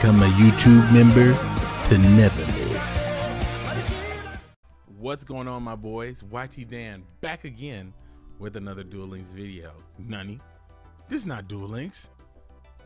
become a YouTube member to never miss. What's going on, my boys? YT Dan back again with another Duel Links video. Nunny, this is not Duel Links.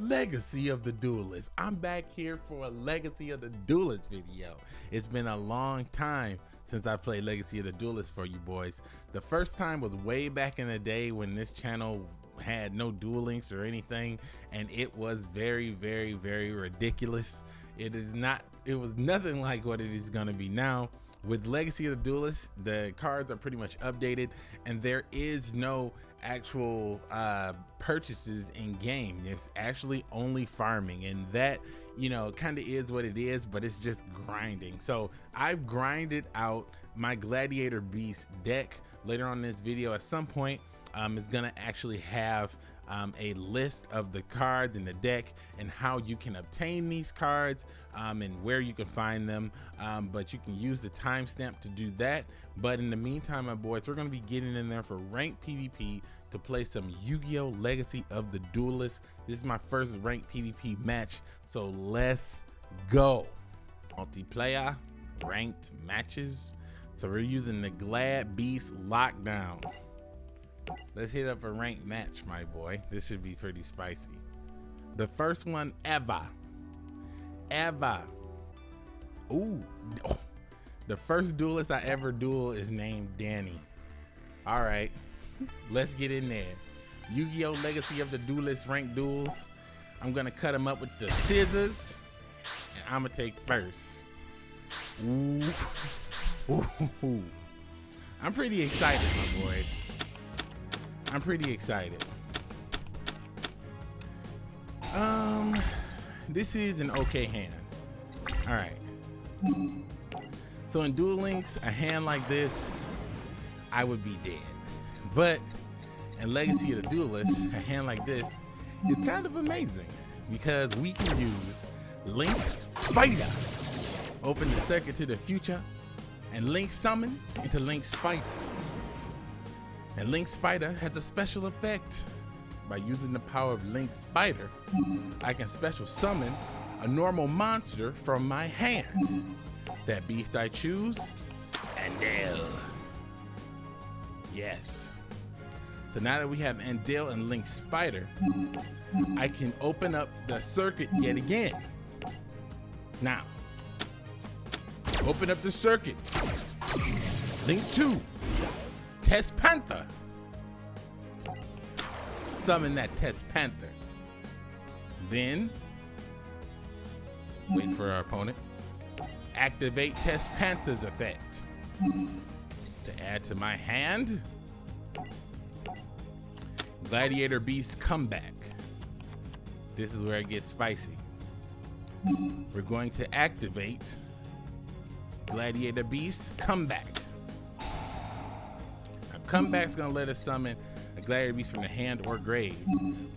Legacy of the Duelist. I'm back here for a Legacy of the Duelist video. It's been a long time since I played Legacy of the Duelist for you boys. The first time was way back in the day when this channel had no Duel Links or anything, and it was very, very, very ridiculous. It is not, it was nothing like what it is going to be now. With Legacy of the Duelist, the cards are pretty much updated, and there is no actual uh, purchases in game. It's actually only farming, and that you know kind of is what it is, but it's just grinding. So I've grinded out my Gladiator Beast deck. Later on in this video, at some point, um, is gonna actually have um, a list of the cards in the deck and how you can obtain these cards um, and where you can find them. Um, but you can use the timestamp to do that. But in the meantime, my boys, we're going to be getting in there for ranked PvP to play some Yu-Gi-Oh! Legacy of the Duelist. This is my first ranked PvP match, so let's go. Multiplayer, ranked matches. So we're using the Glad Beast Lockdown. Let's hit up a ranked match, my boy. This should be pretty spicy. The first one ever. Ever. Ooh. Oh. The first duelist I ever duel is named Danny. All right. Let's get in there. Yu-Gi-Oh! Legacy of the Duelist ranked duels. I'm gonna cut them up with the scissors. And I'm gonna take first. Ooh. Ooh. I'm pretty excited, my boys. I'm pretty excited. Um, this is an okay hand. All right. So in Duel Links, a hand like this, I would be dead. But in Legacy of the Duelist, a hand like this is kind of amazing because we can use Link Spider. Open the circuit to the future and Link Summon into Link Spider. And Link Spider has a special effect. By using the power of Link Spider, I can special summon a normal monster from my hand. That beast I choose, Andal. Yes. So now that we have Andal and Link Spider, I can open up the circuit yet again. Now, open up the circuit. Link 2, Test Panther. Summon that Test Panther. Then, wait for our opponent. Activate Test Panther's effect. To add to my hand, Gladiator Beast Comeback. This is where it gets spicy. We're going to activate Gladiator Beast Comeback. Comeback's gonna let us summon a Gladiator Beast from the hand or grave,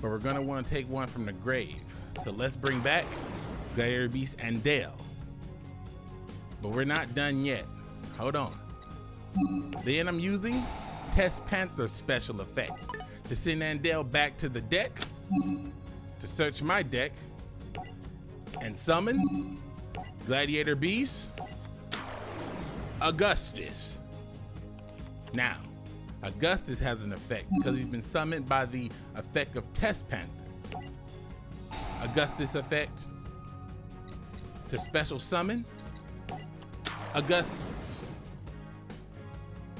but we're gonna wanna take one from the grave. So let's bring back Gladiator Beast Andal. But we're not done yet. Hold on. Then I'm using Test Panther special effect to send Andal back to the deck to search my deck and summon Gladiator Beast Augustus. Now, Augustus has an effect because he's been summoned by the effect of Test Panther. Augustus effect to special summon Augustus.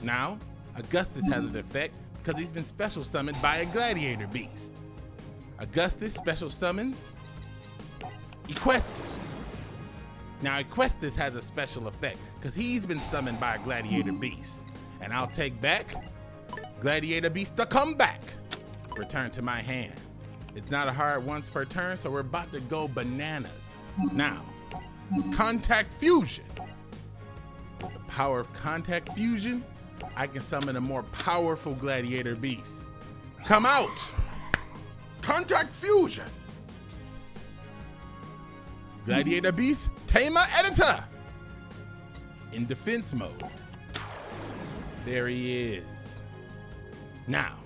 Now, Augustus has an effect because he's been special summoned by a gladiator beast. Augustus special summons Equestus. Now, Equestus has a special effect because he's been summoned by a gladiator beast. And I'll take back Gladiator Beast to come back. Return to my hand. It's not a hard once per turn, so we're about to go bananas. Now, Contact Fusion. The power of Contact Fusion, I can summon a more powerful Gladiator Beast. Come out! Contact Fusion! Gladiator Beast, Tamer Editor! In defense mode. There he is. Now,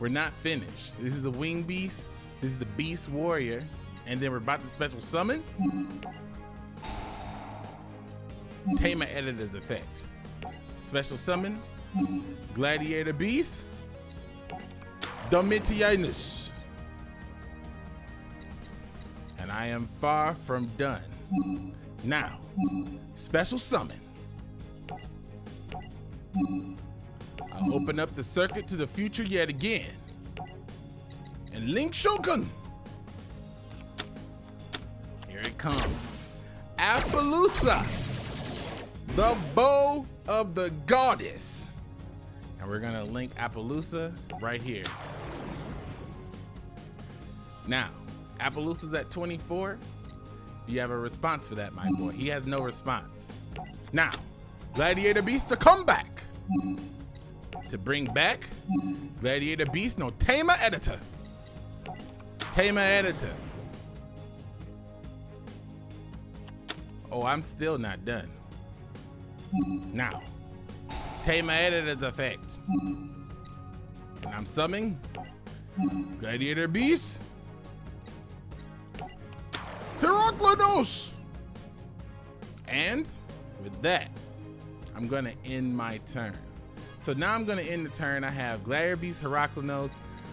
we're not finished. This is the Wing Beast. This is the Beast Warrior. And then we're about to special summon. Tamer Editor's Effect. Special summon. Gladiator Beast. Domitianus. And I am far from done. Now, special summon. I'll open up the circuit to the future yet again. And Link Shogun. Here it comes. Apollousa. The bow of the goddess. And we're gonna link Apollousa right here. Now, Apollousa's at 24. Do you have a response for that, my boy? He has no response. Now, Gladiator Beast to come back. To bring back Gladiator Beast, no Tamer Editor. Tamer Editor. Oh, I'm still not done. Now, Tamer Editor's effect. And I'm summoning Gladiator Beast. Heraklinos! And with that, I'm gonna end my turn. So now I'm gonna end the turn. I have Gladiator Beast Heraklinos,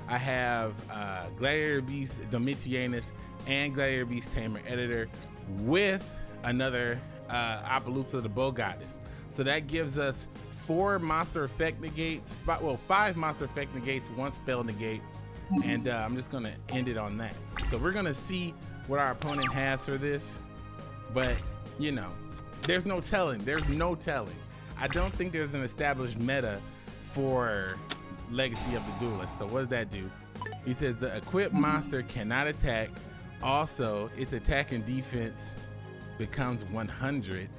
I have uh, Gladiator Beast Domitianus, and Gladiator Beast Tamer Editor with another uh, Apollousa the Bow Goddess. So that gives us four monster effect negates, five, well, five monster effect negates, one spell negate, and uh, I'm just gonna end it on that. So we're gonna see what our opponent has for this, but you know, there's no telling. There's no telling. I don't think there's an established meta for Legacy of the Duelist. So what does that do? He says the equipped monster cannot attack. Also, its attack and defense becomes 100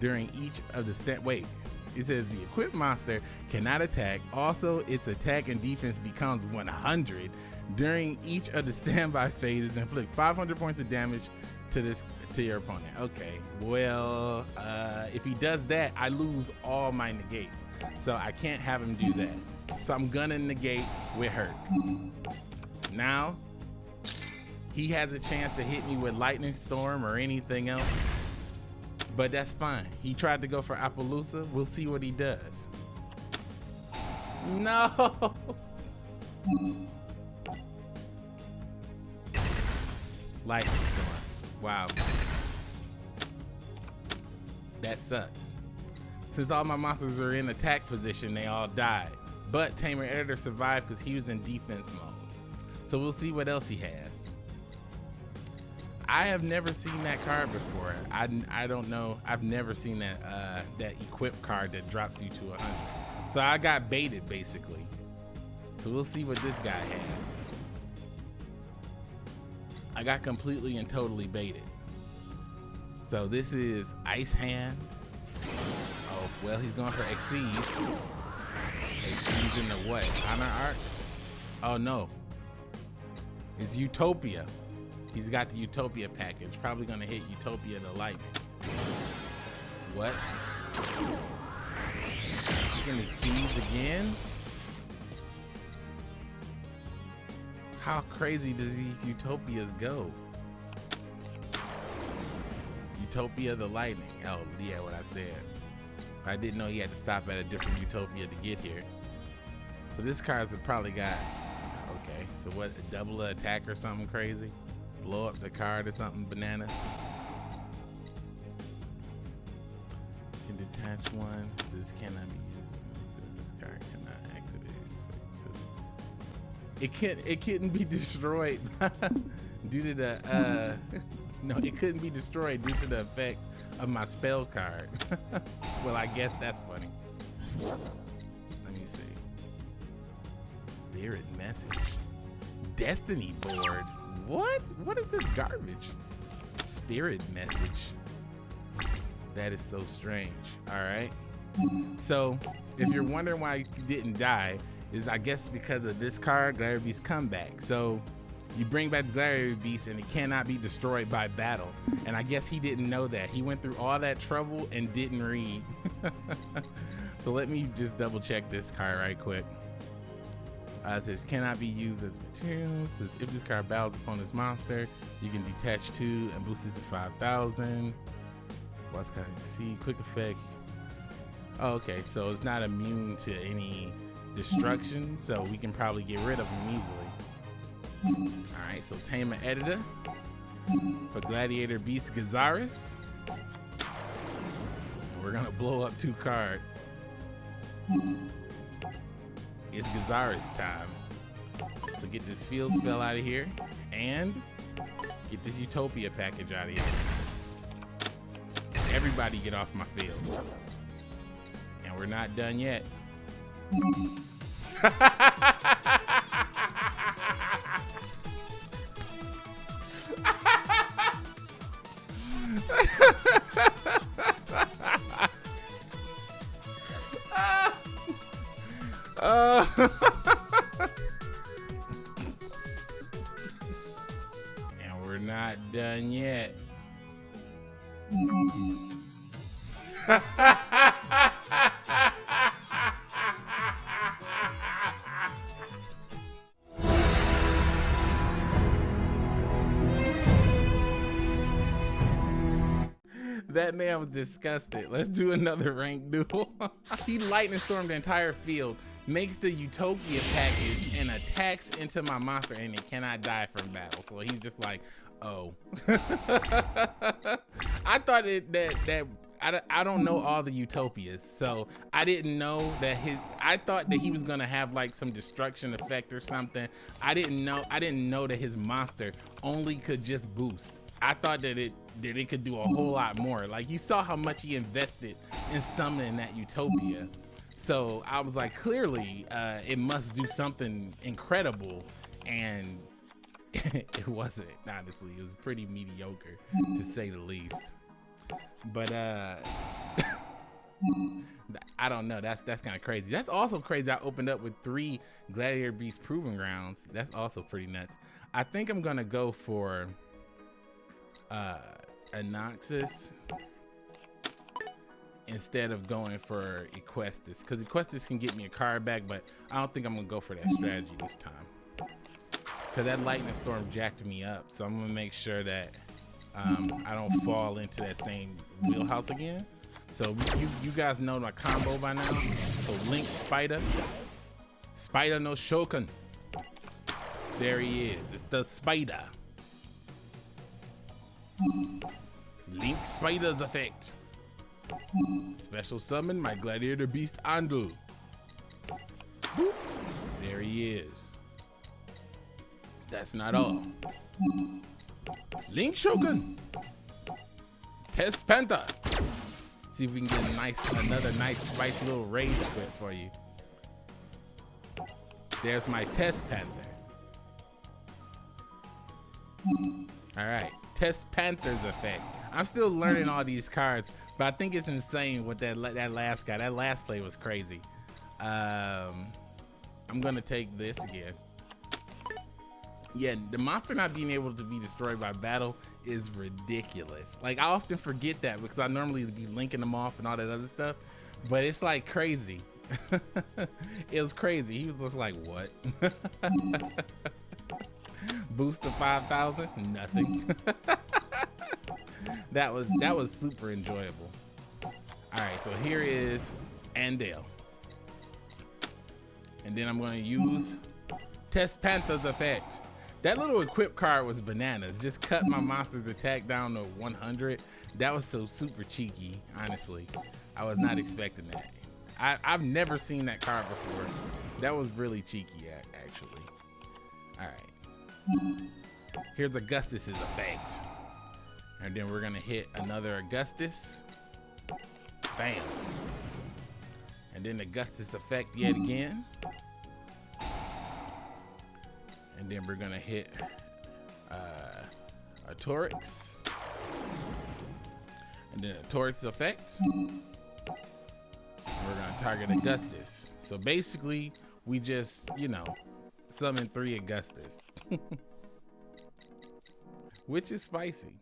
during each of the step. Wait, it says the equipped monster cannot attack. Also, its attack and defense becomes 100 during each of the standby phases. Inflict 500 points of damage to this to your opponent. Okay, well, uh, if he does that, I lose all my negates. So I can't have him do that. So I'm gonna negate with hurt. Now, he has a chance to hit me with lightning storm or anything else. But that's fine. He tried to go for Apollousa. We'll see what he does. No. Lightning storm. Wow. That sucks. Since all my monsters are in attack position, they all died. But Tamer Editor survived because he was in defense mode. So we'll see what else he has. I have never seen that card before. I, I don't know. I've never seen that uh, that equip card that drops you to 100. So I got baited basically. So we'll see what this guy has. I got completely and totally baited. So this is Ice Hand. Oh, well, he's going for Xyz. Xyz in the what? Honor Art? Oh, no. It's Utopia. He's got the Utopia package. Probably gonna hit Utopia the lightning. What? He can Xyz again? How crazy does these utopias go? Utopia the lightning. Oh, yeah, what I said. I didn't know he had to stop at a different utopia to get here. So this card's probably got, okay, so what, double attack or something crazy? Blow up the card or something bananas? Can detach one. This cannot be it can't it couldn't be destroyed due to the uh no it couldn't be destroyed due to the effect of my spell card. Well i guess that's funny. Let me see. Spirit message. Destiny board. What? What is this garbage? Spirit message. That is so strange. All right. So if you're wondering why you didn't die is I guess because of this card, Gladiator Beast comeback. So you bring back the Gladiator Beast and it cannot be destroyed by battle. And I guess he didn't know that. He went through all that trouble and didn't read. so let me just double check this card right quick. Uh, it says cannot be used as materials. Says if this card battles upon this monster, you can detach two and boost it to 5,000. What's kind of see quick effect? Oh, okay, so it's not immune to any destruction, so we can probably get rid of him easily. All right, so Tamer Editor for Gladiator Beast Gyzarus. We're gonna blow up two cards. It's Gyzarus time. So get this field spell out of here and get this Utopia package out of here. Everybody get off my field. And we're not done yet. We're not done yet. That man was disgusted. Let's do another rank duel. he lightning stormed the entire field, makes the Utopia package, and attacks into my monster, and it cannot die from battle. So he's just like, oh. I thought it, that that I, I don't know all the utopias so i didn't know that his i thought that he was gonna have like some destruction effect or something i didn't know i didn't know that his monster only could just boost i thought that it that it could do a whole lot more like you saw how much he invested in summoning that utopia so i was like clearly uh it must do something incredible and it wasn't honestly it was pretty mediocre to say the least but uh I don't know. That's that's kind of crazy. That's also crazy. I opened up with three Gladiator Beast Proving Grounds. That's also pretty nuts. I think I'm gonna go for uh Anoxus instead of going for Equestus because Equestus can get me a card back, but I don't think I'm gonna go for that strategy this time because that Lightning Storm jacked me up. So I'm gonna make sure that um, I don't fall into that same wheelhouse again. So you, you guys know my combo by now. So Link Spider, Spider no Shokan. There he is. It's the Spider. Link Spider's effect. Special summon my Gladiator Beast Andu. There he is. That's not all. Link Shogun. Test Panther. See if we can get a nice, another nice spicy little rage quit for you. There's my Test Panther. All right, Test Panther's effect. I'm still learning all these cards, but I think it's insane what that that last guy, that last play was crazy. Um, I'm gonna take this again yeah, the monster not being able to be destroyed by battle is ridiculous. Like I often forget that because I normally be linking them off and all that other stuff, but it's like crazy. it was crazy. He was just like, what? Boost to 5,000? Nothing. that was that was super enjoyable. All right, so here is Andal. And then I'm gonna use Test Panther's effect. That little equip card was bananas. Just cut my monster's attack down to 100. That was so super cheeky, honestly. I was not expecting that. I, I've never seen that card before. That was really cheeky, actually. All right. Here's Augustus's effect. And then we're gonna hit another Augustus. Bam. And then Augustus effect yet again and then we're gonna hit uh, a Torax, and then a Torax effect. We're gonna target Augustus. So basically, we just, you know, summon three Augustus, Which is spicy.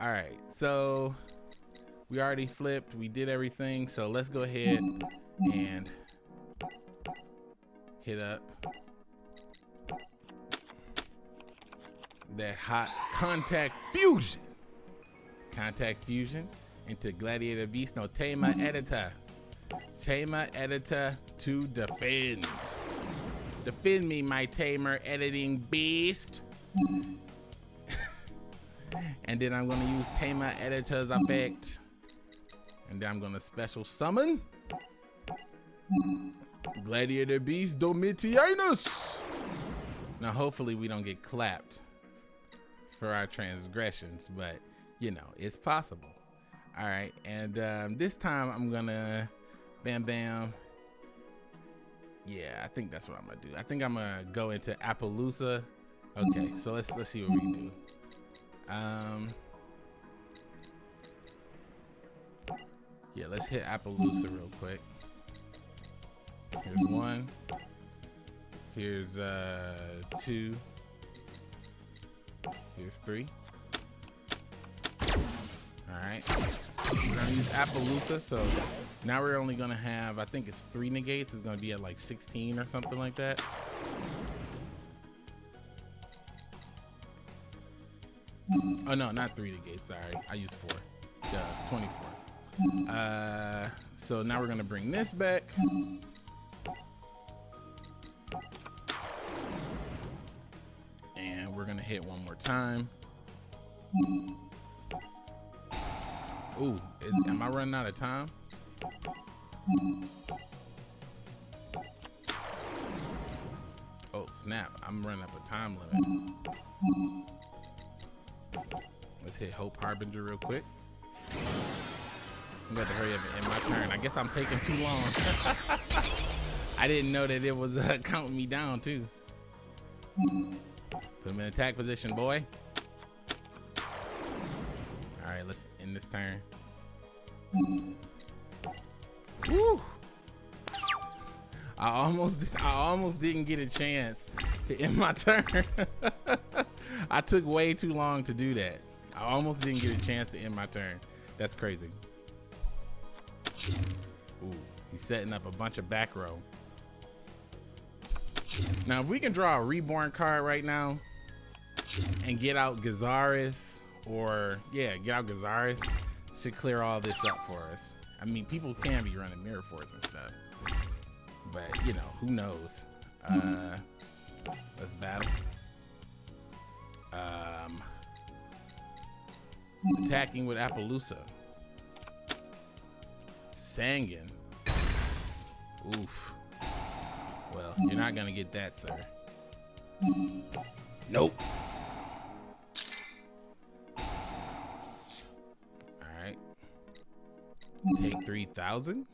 All right, so we already flipped. We did everything. So let's go ahead and hit up that hot contact fusion. Contact fusion into Gladiator Beast. No, Tamer Editor. Tamer Editor to defend. Defend me, my Tamer Editing Beast. and then I'm gonna use Tamer Editor's effect. And then I'm gonna special summon Gladiator Beast Domitianus. Now, hopefully we don't get clapped for our transgressions, but you know, it's possible. All right, and um, this time I'm gonna bam bam. Yeah, I think that's what I'm gonna do. I think I'm gonna go into Apollousa. Okay, so let's let's see what we do. Um, yeah, let's hit Apollousa real quick. Here's one. Here's uh two. Here's three. All right. We're gonna use Apollousa, so now we're only gonna have, I think it's three negates. It's gonna be at like 16 or something like that. Oh no, not three negates. Sorry, I used four. Yeah, 24. Uh, so now we're gonna bring this back. And we're gonna hit one more time. Ooh, is, am I running out of time? Oh snap, I'm running up a time limit. Let's hit Hope Harbinger real quick. I'm going to hurry up and end my turn. I guess I'm taking too long. I didn't know that it was uh, counting me down too. Put him in attack position, boy. Let's end this turn. Woo! I almost, I almost didn't get a chance to end my turn. I took way too long to do that. I almost didn't get a chance to end my turn. That's crazy. Ooh, he's setting up a bunch of back row. Now, if we can draw a reborn card right now and get out Gyzarus or, yeah, get out Gyzarus, should clear all this up for us. I mean, people can be running Mirror Force and stuff. But, you know, who knows? Uh, let's battle. Um, attacking with Apollousa. Sangan. Oof. Well, you're not gonna get that, sir. Nope. Take 3,000?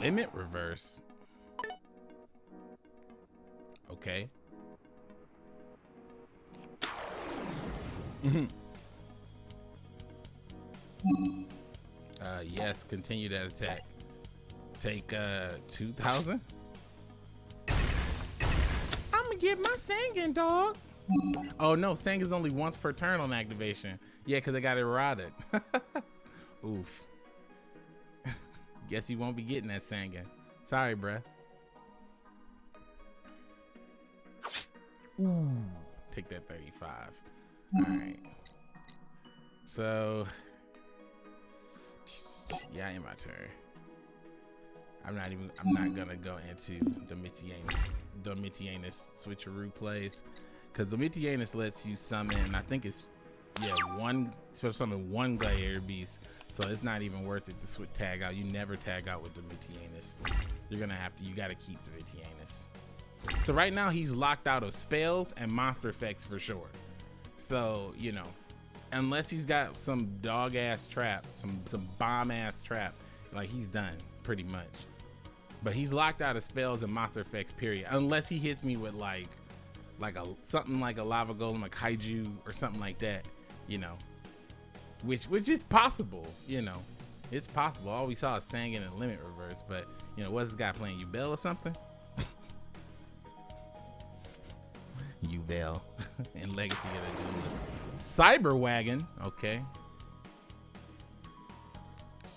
Limit reverse. Okay. uh, yes, continue that attack. Take uh 2000. My Sangan, dog. Oh no, Sangan's only once per turn on activation. Yeah, because I got erotic. Oof. Guess you won't be getting that Sangan. Sorry, bruh. Ooh. Take that 35. All right. So, yeah, in my turn. I'm not even. I'm not gonna go into Domitianus, Domitianus switcheroo plays, because Domitianus lets you summon. I think it's yeah one special summon one Gladiator Beast, so it's not even worth it to switch tag out. You never tag out with Domitianus. You're gonna have to. You gotta keep Domitianus. So right now he's locked out of spells and monster effects for sure. So you know, unless he's got some dog ass trap, some some bomb ass trap, like he's done pretty much. But he's locked out of spells and monster effects. Period. Unless he hits me with like, like a something like a lava golem, a kaiju, or something like that. You know, which which is possible. You know, it's possible. All we saw is Sangan and Limit Reverse. But you know, what's this guy playing? Yubel or something? Yubel and Legacy of the Duelist. Cyber Wagon. Okay.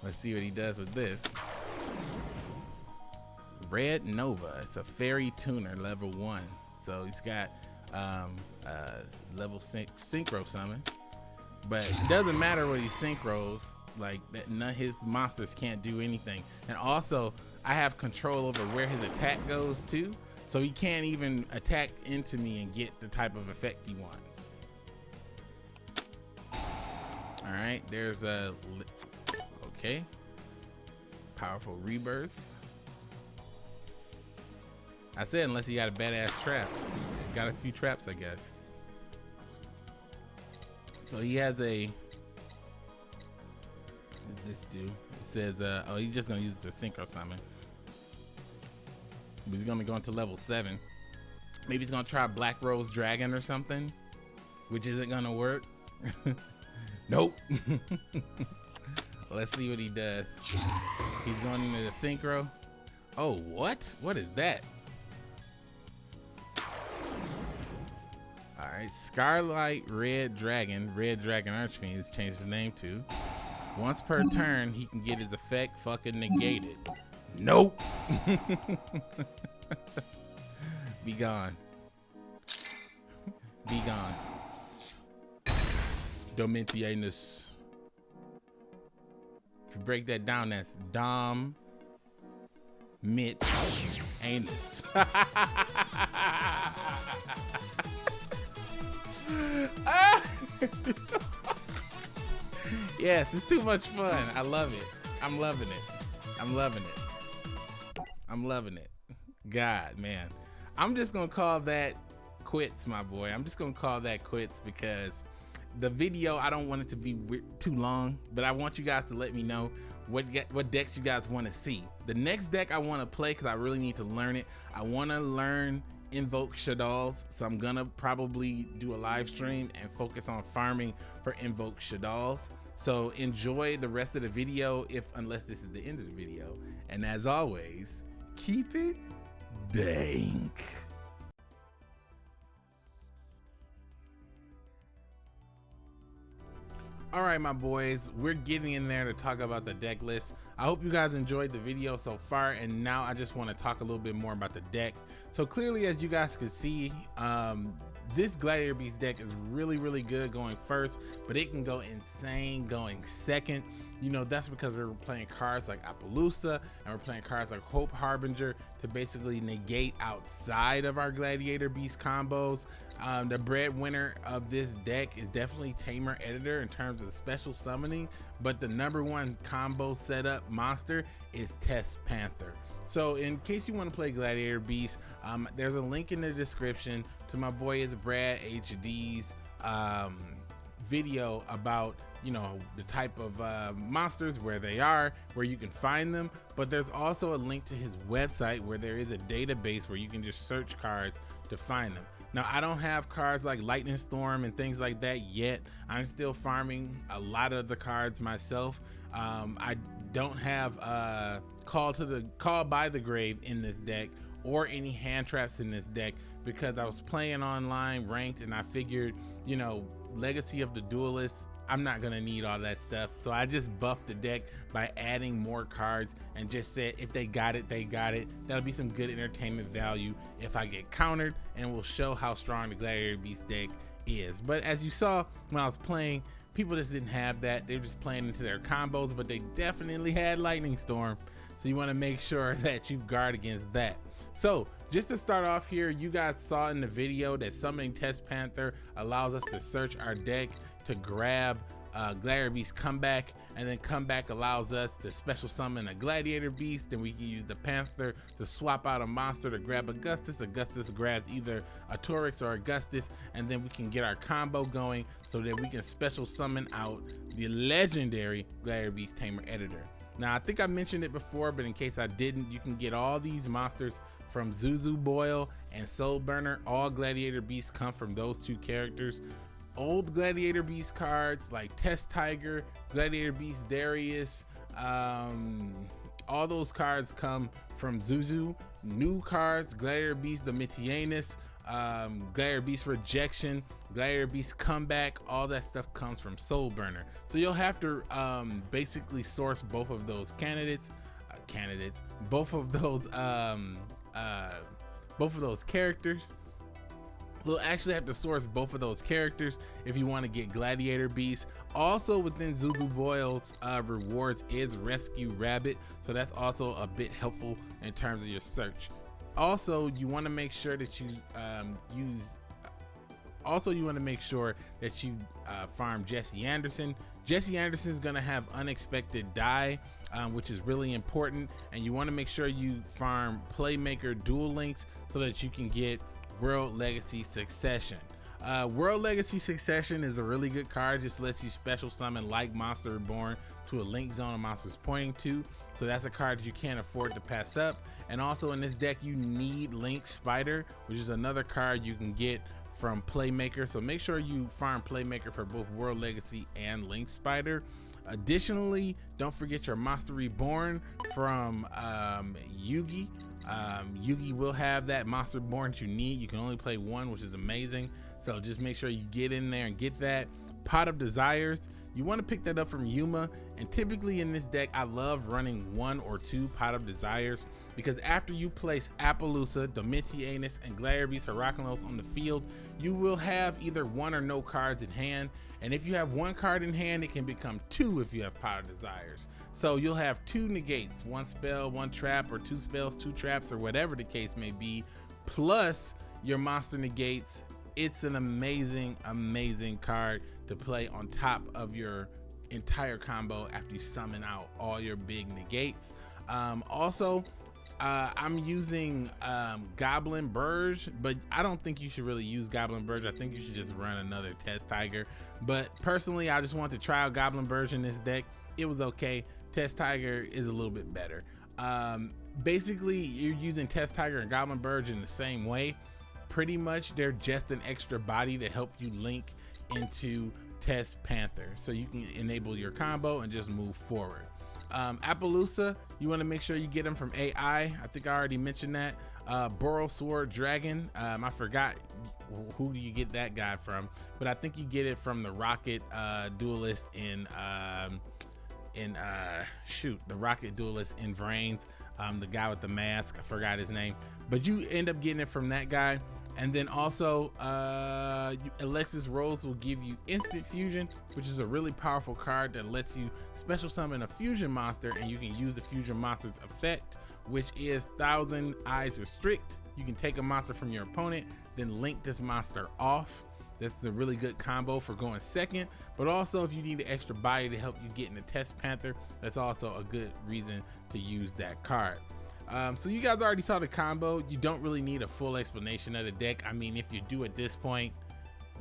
Let's see what he does with this. Red Nova. It's a fairy tuner level one. So he's got um, uh, level syn synchro summon, but it doesn't matter what he synchros. Like that, none his monsters can't do anything. And also, I have control over where his attack goes to, so he can't even attack into me and get the type of effect he wants. All right, there's a okay. Powerful rebirth. I said unless you got a badass trap. Got a few traps, I guess. So he has a this do? It says, uh, oh, he's just gonna use the synchro summon. He's gonna go into level seven. Maybe he's gonna try Black Rose Dragon or something, which isn't gonna work. nope. Let's see what he does. He's going into the synchro. Oh, what? What is that? Right, Scarlight Red Dragon, Red Dragon Archfiend has changed his name to. Once per turn, he can get his effect fucking negated. Nope. Be gone. Be gone. Domitianus. If you break that down, that's Dom Mit Anus. yes, it's too much fun. I love it. I'm loving it. I'm loving it. I'm loving it. God, man. I'm just going to call that quits, my boy. I'm just going to call that quits because the video, I don't want it to be too long, but I want you guys to let me know what what decks you guys want to see. The next deck I want to play because I really need to learn it. I want to learn invoke Shaddolls, So I'm gonna probably do a live stream and focus on farming for invoke Shaddolls. So enjoy the rest of the video if unless this is the end of the video. And as always, keep it dank. All right, my boys, we're getting in there to talk about the deck list. I hope you guys enjoyed the video so far, and now I just want to talk a little bit more about the deck. So clearly, as you guys can see, um, this Gladiator Beast deck is really, really good going first, but it can go insane going second. You know, that's because we're playing cards like Apollousa and we're playing cards like Hope Harbinger to basically negate outside of our Gladiator Beast combos. Um, the breadwinner of this deck is definitely Tamer Editor in terms of special summoning, but the number one combo setup monster is Test Panther. So in case you want to play Gladiator Beast, um, there's a link in the description to my boy is Brad HD's um, video about you know the type of uh, monsters where they are where you can find them. But there's also a link to his website where there is a database where you can just search cards to find them. Now I don't have cards like lightning storm and things like that yet. I'm still farming a lot of the cards myself. Um, I don't have uh, call to the call by the grave in this deck or any hand traps in this deck because I was playing online ranked and I figured you know legacy of the duelist I'm not gonna need all that stuff. So I just buffed the deck by adding more cards and just said if they got it, they got it. That'll be some good entertainment value if I get countered and will show how strong the Gladiator Beast deck is. But as you saw when I was playing, people just didn't have that. They're just playing into their combos, but they definitely had Lightning Storm. So you wanna make sure that you guard against that. So just to start off here, you guys saw in the video that summoning Test Panther allows us to search our deck to grab uh, Gladiator Beast comeback, and then comeback allows us to special summon a Gladiator Beast, and we can use the Panther to swap out a monster to grab Augustus. Augustus grabs either a Torax or Augustus, and then we can get our combo going so that we can special summon out the legendary Gladiator Beast Tamer Editor. Now, I think I mentioned it before, but in case I didn't, you can get all these monsters from Zuzu Boyle and Soul Burner. All Gladiator Beasts come from those two characters old Gladiator Beast cards like Test Tiger, Gladiator Beast Darius, um, all those cards come from Zuzu. New cards, Gladiator Beast Domitianus, um, Gladiator Beast Rejection, Gladiator Beast Comeback, all that stuff comes from Soul Burner. So you'll have to um, basically source both of those candidates. Uh, candidates. Both of those, um, uh, both of those characters You'll actually have to source both of those characters if you want to get Gladiator Beast. Also within Zuzu Boyle's uh, rewards is Rescue Rabbit, so that's also a bit helpful in terms of your search. Also, you want to make sure that you um, use also you want to make sure that you uh, farm Jesse Anderson. Jesse Anderson is going to have unexpected Dai, um, which is really important. And you want to make sure you farm Playmaker Duel Links so that you can get World Legacy Succession. Uh, World Legacy Succession is a really good card. Just lets you special summon like Monster Reborn to a link zone a monster's pointing to. So that's a card you can't afford to pass up. And also in this deck, you need Link Spider, which is another card you can get from Playmaker. So make sure you farm Playmaker for both World Legacy and Link Spider. Additionally, don't forget your Monster Reborn from um, Yugi. Um, Yugi will have that Monster Reborn that you need. You can only play one, which is amazing. So just make sure you get in there and get that. Pot of Desires, you want to pick that up from Yuma. And typically in this deck, I love running one or two Pot of Desires because after you place Apollousa, Domitianus, and Gladiator Heraklion on the field, you will have either one or no cards in hand. And if you have one card in hand, it can become two if you have Pot of Desires. So you'll have two negates, one spell, one trap, or two spells, two traps, or whatever the case may be, plus your monster negates. It's an amazing, amazing card to play on top of your entire combo after you summon out all your big negates. Um, also, uh, I'm using um, Goblindbergh, but I don't think you should really use Goblindbergh. I think you should just run another Test Tiger. But personally, I just want to try out Goblindbergh in this deck. It was okay. Test Tiger is a little bit better. Um, basically, you're using Test Tiger and Goblindbergh in the same way. Pretty much, they're just an extra body to help you link into Test Panther. So you can enable your combo and just move forward. Um, Apollousa, you want to make sure you get them from AI. I think I already mentioned that. Uh, Borrelsword Dragon, um, I forgot who do you get that guy from, but I think you get it from the Rocket uh, Duelist in um, in uh, shoot the Rocket Duelist in Vrains. Um, the guy with the mask, I forgot his name, but you end up getting it from that guy. And then also, uh, Alexis Rose will give you instant fusion, which is a really powerful card that lets you special summon a fusion monster and you can use the fusion monster's effect, which is Thousand Eyes Restrict. You can take a monster from your opponent, then link this monster off. This is a really good combo for going second, but also if you need an extra body to help you get in the Test Panther, that's also a good reason to use that card. Um, so you guys already saw the combo. You don't really need a full explanation of the deck. I mean, if you do at this point,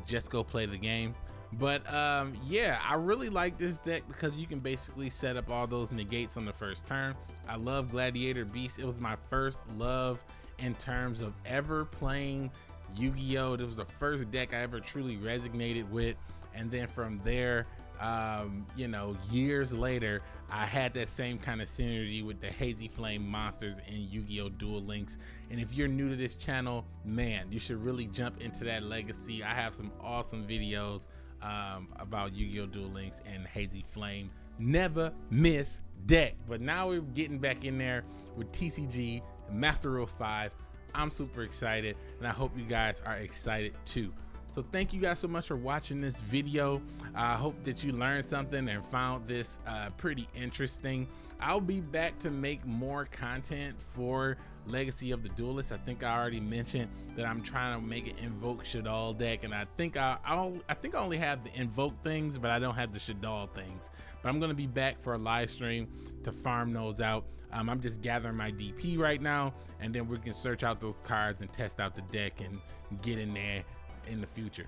just go play the game. But um, yeah, I really like this deck because you can basically set up all those negates on the first turn. I love Gladiator Beast. It was my first love in terms of ever playing Yu-Gi-Oh! It was the first deck I ever truly resonated with. And then from there, um, you know, years later, I had that same kind of synergy with the Hazy Flame monsters in Yu-Gi-Oh! Duel Links. And if you're new to this channel, man, you should really jump into that legacy. I have some awesome videos um, about Yu-Gi-Oh! Duel Links and Hazy Flame. Never miss deck. But now we're getting back in there with TCG Master Rule 5. I'm super excited, and I hope you guys are excited too. So thank you guys so much for watching this video. I hope that you learned something and found this uh, pretty interesting. I'll be back to make more content for Legacy of the Duelist. I think I already mentioned that I'm trying to make an Invoke Shaddoll deck, and I think I I'll, I think I only have the Invoke things, but I don't have the Shaddoll things. But I'm gonna be back for a live stream to farm those out. Um, I'm just gathering my DP right now, and then we can search out those cards and test out the deck and get in there in the future.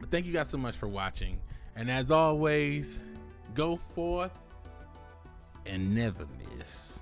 But thank you guys so much for watching. And as always, go forth and never miss.